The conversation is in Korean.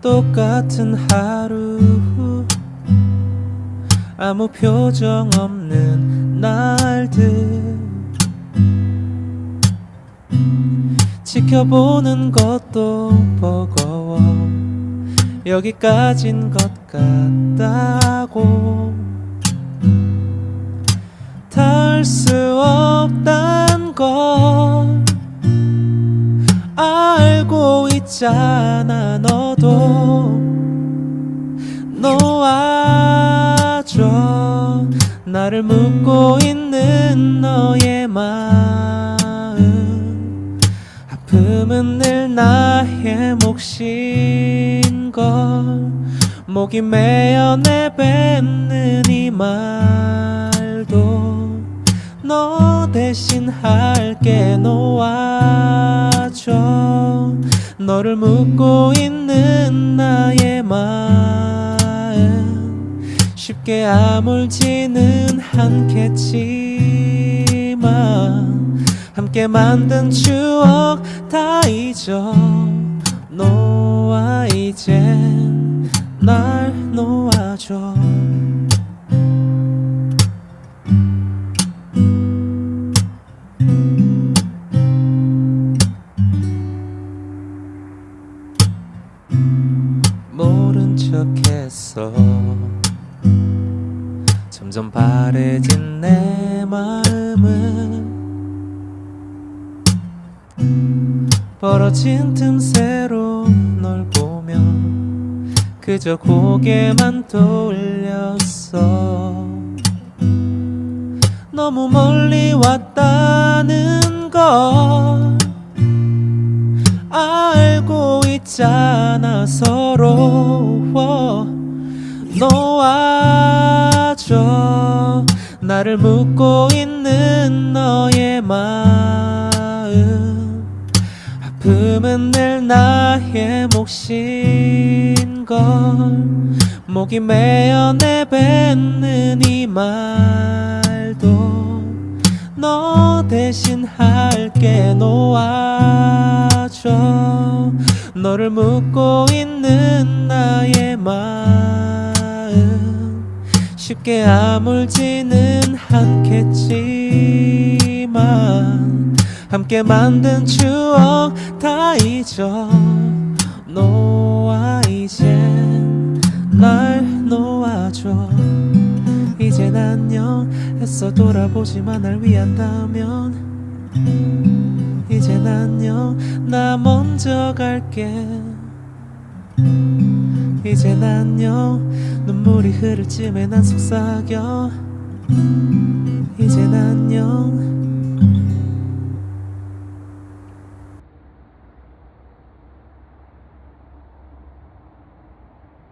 똑같은 하루 아무 표정 없는 날들 지켜보는 것도 버거워 여기까진 것 같다고. 닿을 수 없단 걸 알고 있잖아 너도. 놓아줘. 나를 묻고 있는 너의 마음. 아픔은 늘 나의 몫인 걸 목이 메어 내뱉는 이 말도 너 대신 할게 놓아줘. 너를 묻고 있는 나의 마음 쉽게 아물지는 않겠지만 함께 만든 추억 다 잊어 이젠 날 놓아줘. 모른 척했어 점점 바래진 내 마음은 벌어진 틈새로 널 보며 그저 고개만 돌렸어. 너무 멀리 왔다는 걸 알고 있잖아 서로 놓아줘. 나를 묻고 있는 너의 마음 아픔은 늘 나의 몫인 걸. 목이 메어 내뱉는 이 말도 너 대신 할게 놓아줘. 너를 묻고 있는 나의 마음. 쉽게 아물지는 않겠지만 함께 만든 추억 다 잊어. 놓아 이젠 날 놓아줘. 이젠 안녕 했어 돌아보지만 날 위한다면. 이젠 안녕 나 먼저 갈게. 이젠 안녕 눈물이 흐를 쯤에 난 속삭여. 이젠 안녕